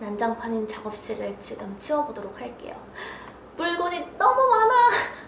난장판인 작업실을 지금 치워보도록 할게요. 물건이 너무 많아!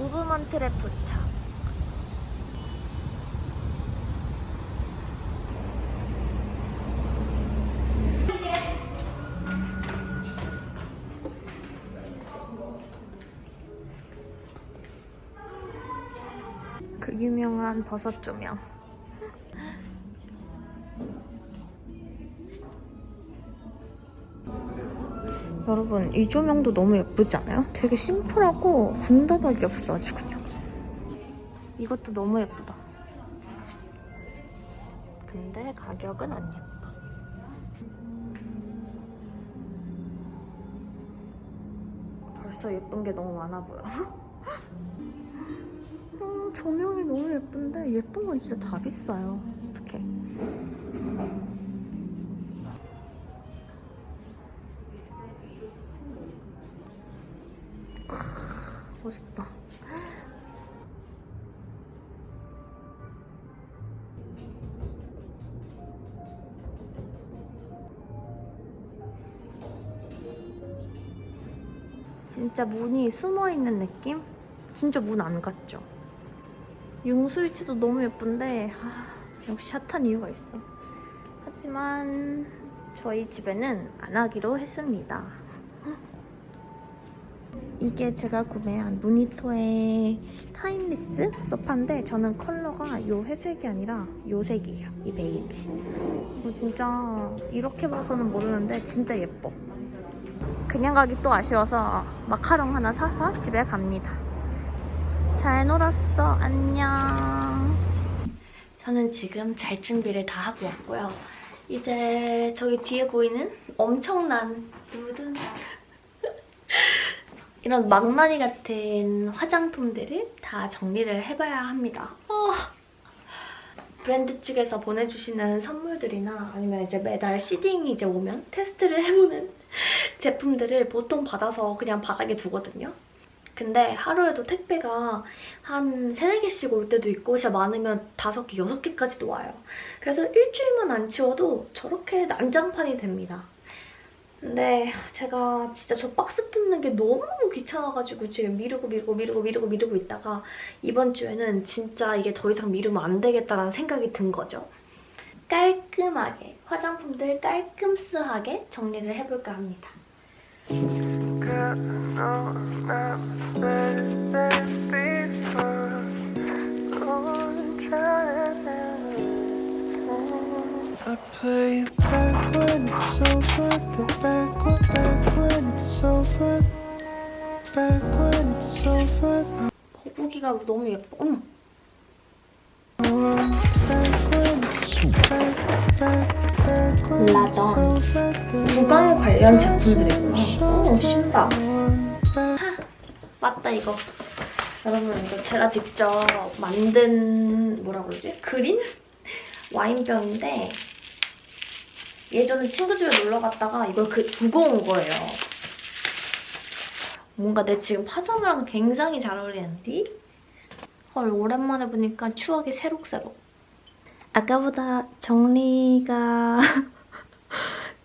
무브먼 트 랩 그 유명한 버섯 조명. 여러분 이 조명도 너무 예쁘지 않아요? 되게 심플하고 군더더기 없어 아주 그냥 이것도 너무 예쁘다 근데 가격은 안 예뻐 벌써 예쁜 게 너무 많아 보여 음, 조명이 너무 예쁜데 예쁜 건 진짜 다 비싸요 어떡해 멋있다. 진짜 문이 숨어있는 느낌? 진짜 문 안 같죠? 융술치도 너무 예쁜데 아, 역시 핫한 이유가 있어. 하지만 저희 집에는 안 하기로 했습니다. 이게 제가 구매한 무니토의 Timeless 소파인데 저는 컬러가 요 회색이 아니라 요 색이에요. 이 베이지. 이거 진짜 이렇게 봐서는 모르는데 진짜 예뻐. 그냥 가기 또 아쉬워서 마카롱 하나 사서 집에 갑니다. 잘 놀았어. 안녕. 저는 지금 잘 준비를 다 하고 왔고요. 이제 저기 뒤에 보이는 엄청난 누든 이런 망나니 같은 화장품들을 다 정리를 해봐야 합니다. 어. 브랜드 측에서 보내주시는 선물들이나 아니면 이제 매달 시딩이 이제 오면 테스트를 해보는 제품들을 보통 받아서 그냥 바닥에 두거든요. 근데 하루에도 택배가 한 3, 4개씩 올 때도 있고 진짜 많으면 5개, 6개까지도 와요. 그래서 일주일만 안 치워도 저렇게 난장판이 됩니다. 근데 제가 진짜 저 박스 뜯는 게 너무 귀찮아가지고 지금 미루고 미루고 미루고 미루고 미루고 있다가 이번 주에는 진짜 이게 더 이상 미루면 안 되겠다라는 생각이 든 거죠. 깔끔하게, 화장품들 깔끔스하게 정리를 해볼까 합니다. I play back when it's over, the back when, back when it's over, back when it's over. 거북이가 너무 예뻐. 어머, I want back when it's back, back, The 구강 관련 제품들이구나. 오, 신박. back. 맞다 이거. 여러분 이거 제가 직접 만든 뭐라 그러지? 그린? 와인병인데 예전에 친구 집에 놀러 갔다가 이걸 그 두고 온 거예요. 뭔가 내 지금 파자마랑 굉장히 잘 어울리는데? 헐 오랜만에 보니까 추억이 새록새록. 아까보다 정리가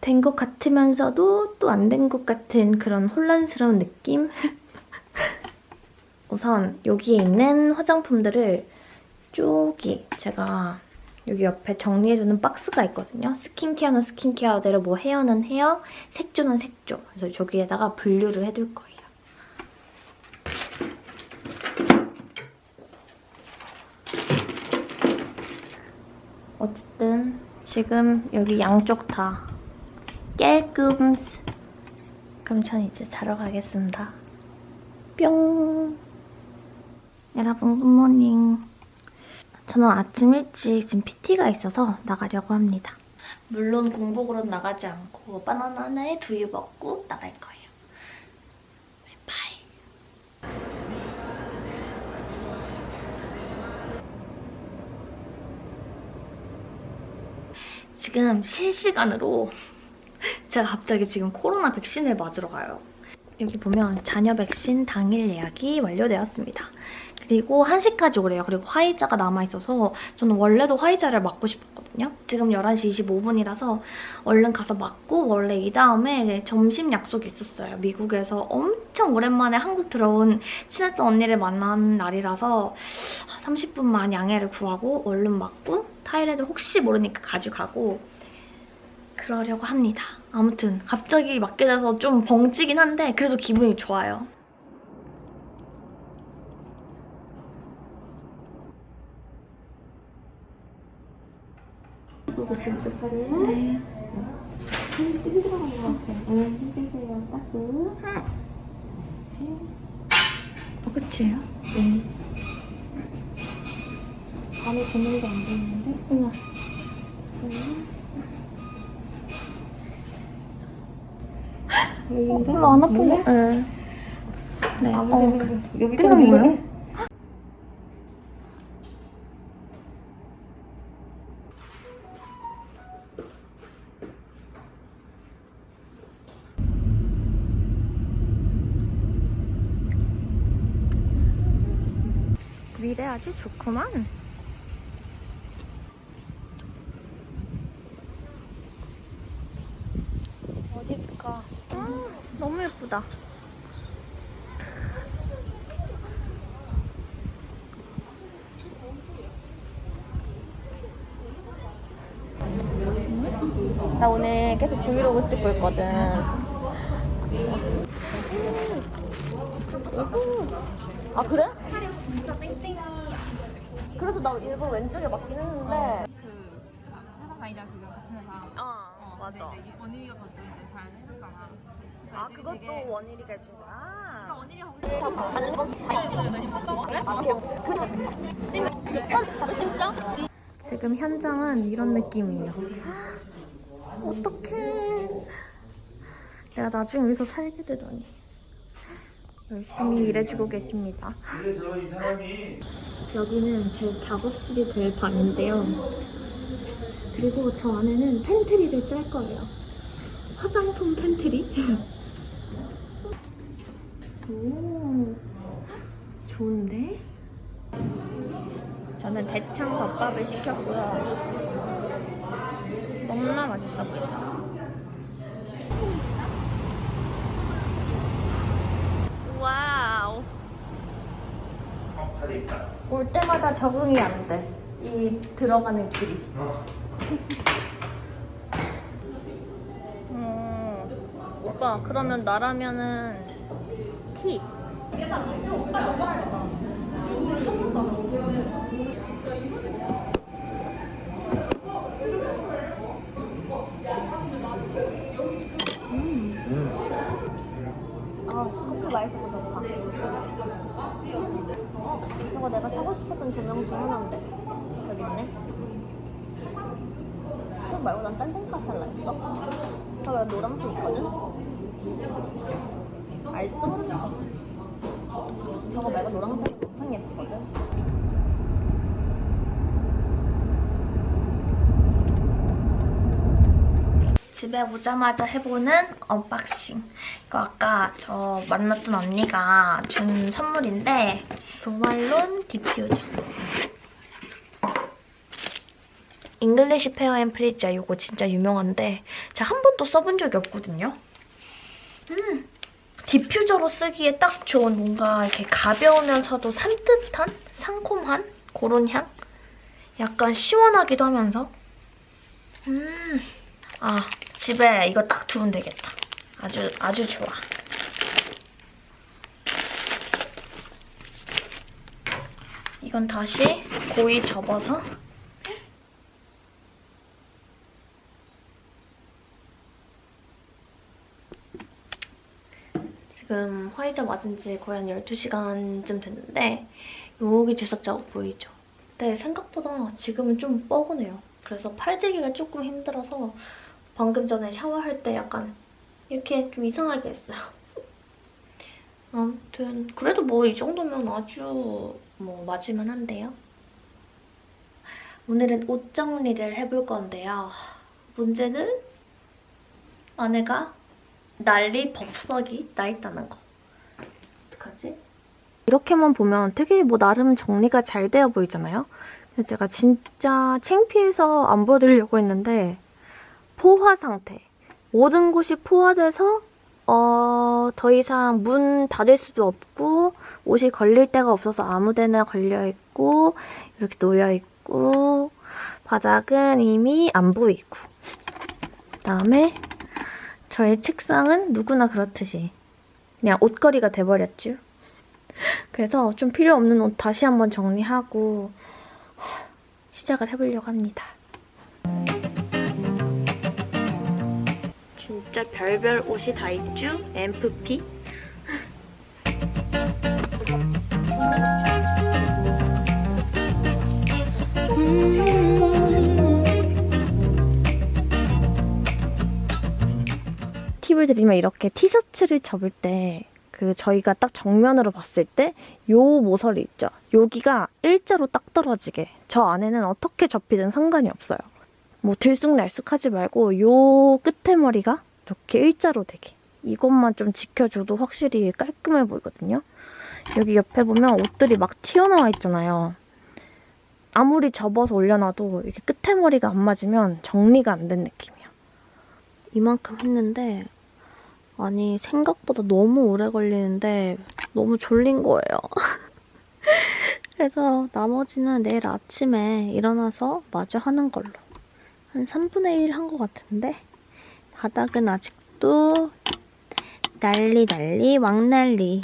된 것 같으면서도 또 안 된 것 같은 그런 혼란스러운 느낌? 우선 여기에 있는 화장품들을 쪼기 제가 여기 옆에 정리해주는 박스가 있거든요. 스킨케어는 스킨케어대로 뭐 헤어는 헤어, 색조는 색조. 그래서 저기에다가 분류를 해둘 거예요. 어쨌든 지금 여기 양쪽 다 깨끔스. 그럼 전 이제 자러 가겠습니다. 뿅. 여러분 good morning. 저는 아침 일찍 지금 PT가 있어서 나가려고 합니다. 물론 공복으로 나가지 않고 바나나 하나에 두유 먹고 나갈 거예요. Bye. 지금 실시간으로 제가 갑자기 지금 코로나 백신을 맞으러 가요. 여기 보면 자녀 백신 당일 예약이 완료되었습니다. 그리고 1시까지 오래요. 그리고 화이자가 남아있어서 저는 원래도 화이자를 맞고 싶었거든요. 지금 11시 25분이라서 얼른 가서 맞고 원래 이 다음에 점심 약속이 있었어요. 미국에서 엄청 오랜만에 한국 들어온 친했던 언니를 만난 날이라서 30분만 양해를 구하고 얼른 맞고 타이레드 혹시 모르니까 가져가고 그러려고 합니다. 아무튼 갑자기 맞게 돼서 좀 벙찌긴 한데 그래도 기분이 좋아요. 네. 힘 들어가는 것 같아요. 응, 힘 빼세요. 따끔. 어, 끝이에요? 네. 밤에 보는데 안 보이는데? 우와. 여기인가? 별로 안 아픈 거? 네. 네. 아무 어. 데나 여기 끝난 좀 거예요? 미래 아주 좋구만. 어딜까? 아, 너무 예쁘다. 나 오늘 계속 브이로그 찍고 있거든. 아 그래? 팔이 진짜 땡땡이 그래서 나 일부러 왼쪽에 맞긴 했는데. 그 회사 다니자 지금 같은 회사 아 어, 맞아. 원일이가 그것도 이제 잘 해줬잖아 아 애들이 그것도 되게 원일이가 해준 거야. 아, 원일이 지금 현장은 이런 느낌이에요. 어떡해. 내가 나중에 여기서 살게 되다니. 열심히 일해주고 계십니다. 여기는 제 작업실이 될 방인데요. 그리고 저 안에는 pantry를 짤 거예요. 화장품 팬트리? 오, 좋은데? 저는 대창 덮밥을 시켰고요. 너무나 맛있어 보인다. 와우. 올 때마다 적응이 안 돼. 이 들어가는 길이. 음, 오빠, 그러면 나라면은 티. 아, 커피 맛있어서 좋다. 어, 저거 내가 사고 싶었던 조명 중 하나인데. 저기 있네. 이거 말고 난딴 색깔 살라 했어. 저거 노란색 있거든? 알지도 모르겠어. 저거 말고 노란색 엄청 예쁘거든? 집에 오자마자 해보는 unboxing. 이거 아까 저 만났던 언니가 준 선물인데 조말론 diffuser. English Pear and Freesia 이거 진짜 유명한데 제가 한 번도 써본 적이 없거든요. 음, diffuser로 쓰기에 딱 좋은 뭔가 이렇게 가벼우면서도 산뜻한? 상콤한? 그런 향? 약간 시원하기도 하면서 음, 아 집에 이거 딱 두면 되겠다. 아주 아주 좋아. 이건 다시 고이 접어서 지금 화이자 맞은 지 거의 한 12시간쯤 됐는데 여기 주사자국 보이죠? 근데 생각보다 지금은 좀 뻐근해요. 그래서 팔대기가 조금 힘들어서 방금 전에 샤워할 때 약간 이렇게 좀 이상하게 했어요. 아무튼 그래도 뭐 이 정도면 아주 뭐 맞을만 한데요. 오늘은 옷 정리를 해볼 건데요. 문제는 아내가 난리 법석이 나 있다는 거. 어떡하지? 이렇게만 보면 되게 뭐 나름 정리가 잘 되어 보이잖아요? 제가 진짜 창피해서 안 보여드리려고 했는데 포화 상태. 모든 곳이 포화돼서 어, 더 이상 문 닫을 수도 없고 옷이 걸릴 데가 없어서 아무 데나 걸려있고 이렇게 놓여있고 바닥은 이미 안 보이고 그다음에 저의 책상은 누구나 그렇듯이 그냥 옷걸이가 돼버렸죠. 그래서 좀 필요 없는 옷 다시 한번 정리하고 시작을 해보려고 합니다. 진짜 별별 옷이 다 있죠? MFP? 팁을 드리면 이렇게 티셔츠를 접을 때 그 저희가 딱 정면으로 봤을 때 요 모서리 있죠? 여기가 일자로 딱 떨어지게 저 안에는 어떻게 접히든 상관이 없어요. 뭐 들쑥날쑥하지 말고 요 끝에 머리가 이렇게 일자로 되게 이것만 좀 지켜줘도 확실히 깔끔해 보이거든요. 여기 옆에 보면 옷들이 막 튀어나와 있잖아요. 아무리 접어서 올려놔도 이렇게 끝에 머리가 안 맞으면 정리가 안 된 느낌이야. 이만큼 했는데 아니 생각보다 너무 오래 걸리는데 너무 졸린 거예요. 그래서 나머지는 내일 아침에 일어나서 마저 하는 걸로. 한 3분의 1 한 것 같은데 바닥은 아직도 난리 난리 왕난리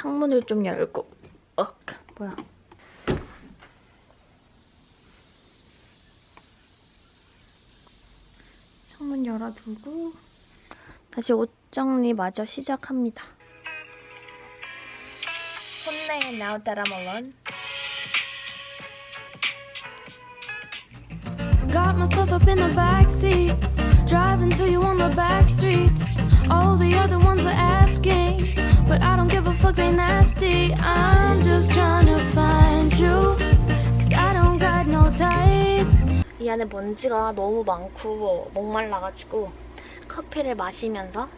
창문을 좀 열고 어 뭐야 널어두고 다시 옷 정리 마저 시작합니다. 혼내 now that I'm alone. Got myself up in the backseat, driving to you on the back streets. All the other ones are asking, but I don't give a fuck, they nasty. I'm just trying to find you, cause I don't got no ties. 이 안에 먼지가 너무 많고 목말라가지고 커피를 마시면서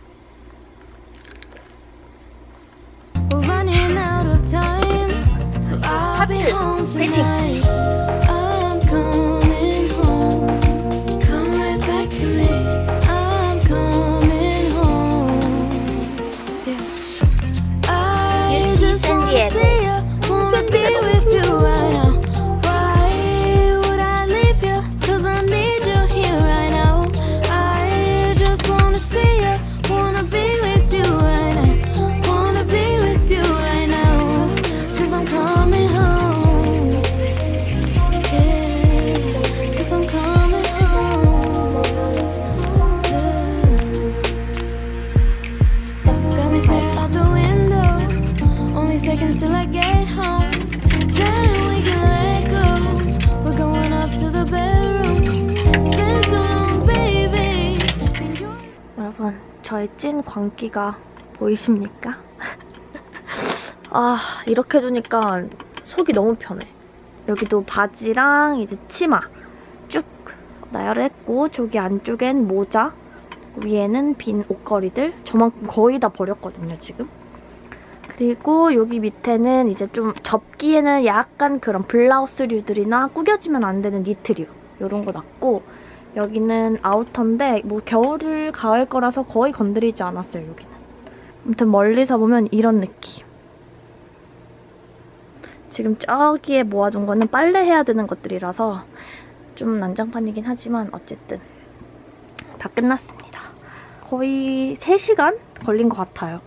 We're running out of time, so I'll be home tonight. 찐 광기가 보이십니까? 아 이렇게 두니까 속이 너무 편해. 여기도 바지랑 이제 치마 쭉 나열을 했고 저기 안쪽엔 모자 위에는 빈 옷걸이들. 저만큼 거의 다 버렸거든요 지금. 그리고 여기 밑에는 이제 좀 접기에는 약간 그런 블라우스류들이나 구겨지면 안 되는 니트류 이런 거 놨고 여기는 아우터인데 뭐 겨울 가을 거라서 거의 건드리지 않았어요 여기는. 아무튼 멀리서 보면 이런 느낌. 지금 저기에 모아둔 거는 빨래해야 되는 것들이라서 좀 난장판이긴 하지만 어쨌든 다 끝났습니다. 거의 3시간 걸린 것 같아요